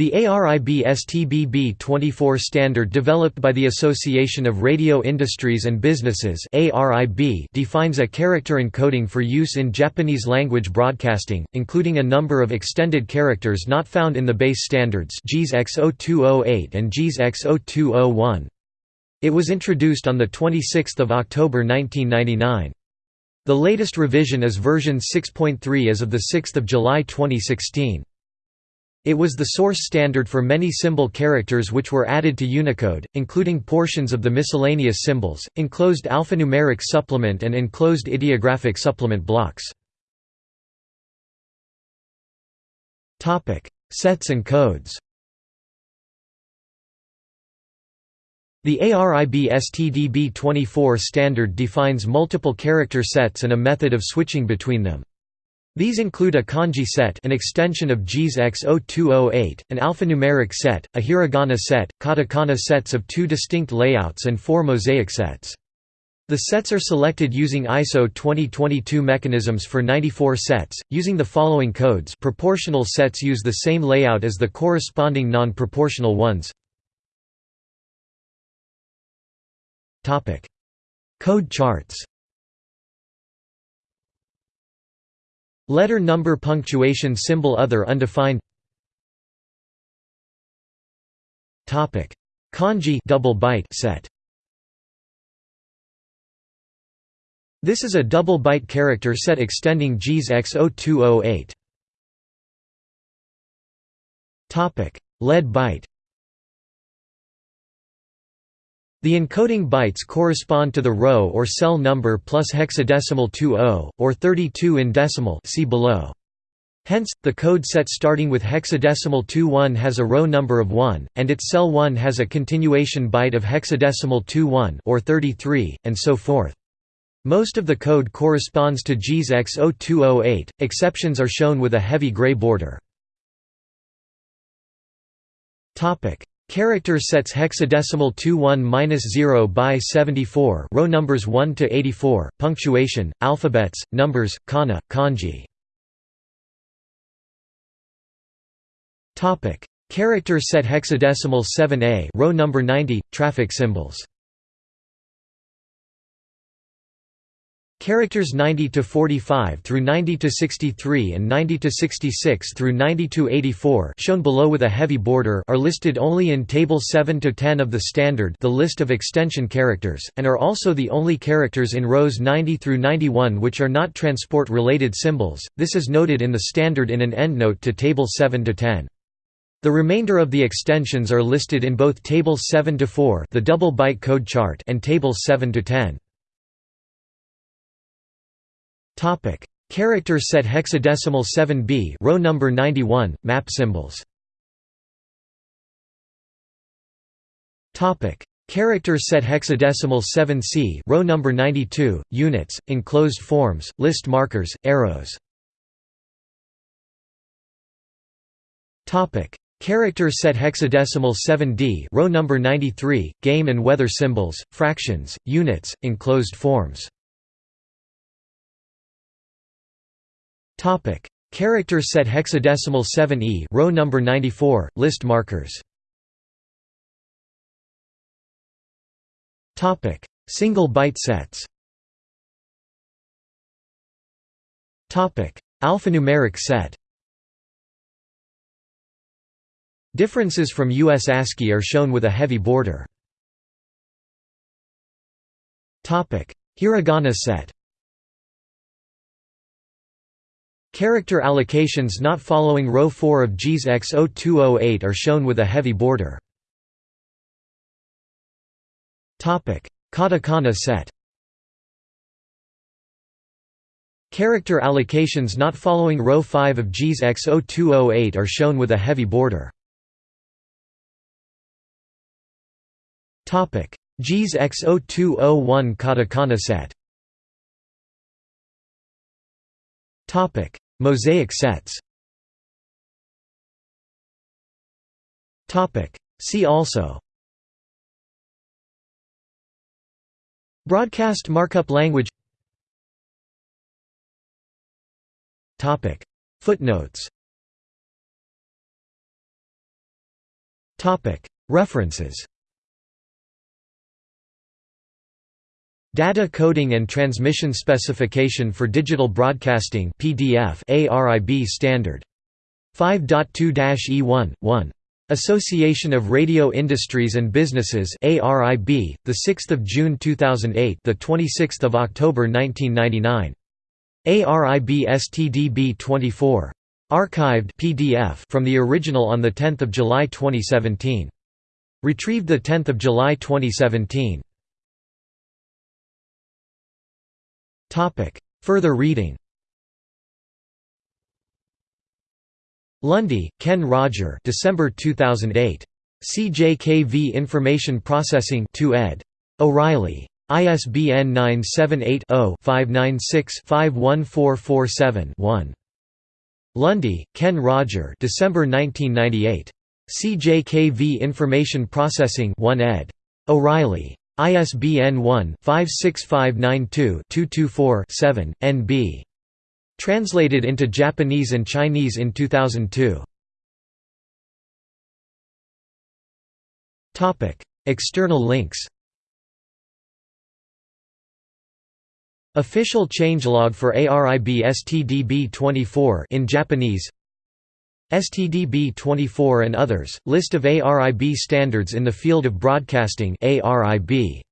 The ARIB STDB24 standard developed by the Association of Radio Industries and Businesses defines a character encoding for use in Japanese language broadcasting, including a number of extended characters not found in the base standards JIS X0208 and JIS X0201. It was introduced on 26 October 1999. The latest revision is version 6.3 as of 6 July 2016. It was the source standard for many symbol characters which were added to Unicode, including portions of the miscellaneous symbols, enclosed alphanumeric supplement and enclosed ideographic supplement blocks. Sets and codes The ARIB STDB24 standard defines multiple character sets and a method of switching between them. These include a kanji set an extension of JIS X0208, an alphanumeric set, a hiragana set, katakana sets of two distinct layouts and four mosaic sets. The sets are selected using ISO 2022 mechanisms for 94 sets, using the following codes. Proportional sets use the same layout as the corresponding non-proportional ones. Code charts Letter number punctuation symbol other undefined. Topic. Kanji double byte set. This is a double byte character set extending JIS X0208 Topic. Lead byte The encoding bytes correspond to the row or cell number plus hexadecimal 20, or 32 in decimal see below. Hence, the code set starting with hexadecimal 21 has a row number of 1, and its cell 1 has a continuation byte of hexadecimal 21 or 33, and so forth. Most of the code corresponds to JIS X0208, exceptions are shown with a heavy gray border. Character sets hexadecimal 21-0 by 74 row numbers 1 to 84 punctuation alphabets numbers kana kanji. Topic. Character set hexadecimal 7a row number 90 traffic symbols Characters 90 to 45 through 90 to 63 and 90 to 66 through 90 to 84 shown below with a heavy border are listed only in table 7 to 10 of the standard the list of extension characters and are also the only characters in rows 90 through 91 which are not transport related symbols. This is noted in the standard in an endnote to table 7 to 10. The remainder of the extensions are listed in both table 7 to 4, the double byte code chart, and table 7 to 10. Topic: Character set hexadecimal 7b, row number 91, map symbols. Topic: Character set hexadecimal 7c, row number 92, units, enclosed forms, list markers, arrows. Topic: Character set hexadecimal 7d, row number 93, game and weather symbols, fractions, units, enclosed forms. Topic: Character set hexadecimal 7e, row number 94, list markers. Topic: Single byte sets. Topic: Alphanumeric set. Differences from US ASCII are shown with a heavy border. Topic: Hiragana set. Character allocations not following row 4 of JIS X0208 are shown with a heavy border. Katakana set. Character allocations not following row 5 of JIS X0208 are shown with a heavy border. JIS X0201 katakana set. Topic: Mosaic sets. See also. Broadcast markup language. Footnotes. References Data Coding and Transmission Specification for Digital Broadcasting PDF ARIB Standard. 5.2-E1 1 Association of Radio Industries and Businesses ARIB the 6th of June 2008 the 26th of October 1999 ARIB STDB 24 archived PDF from the original on the 10th of July 2017 retrieved the 10th of July 2017 Topic further reading Lunde, Ken Roger December 2008. CJKV Information Processing 2 ed. O'Reilly. ISBN 978-0-596-51447-1. Lunde, Ken Roger December 1998. CJKV Information Processing 1 ed. O'Reilly. ISBN 1-56592-224-7, NB. Translated into Japanese and Chinese in 2002. External links Official changelog for ARIB STDB24 in Japanese STDB24 and others, list of ARIB standards in the field of broadcasting ARIB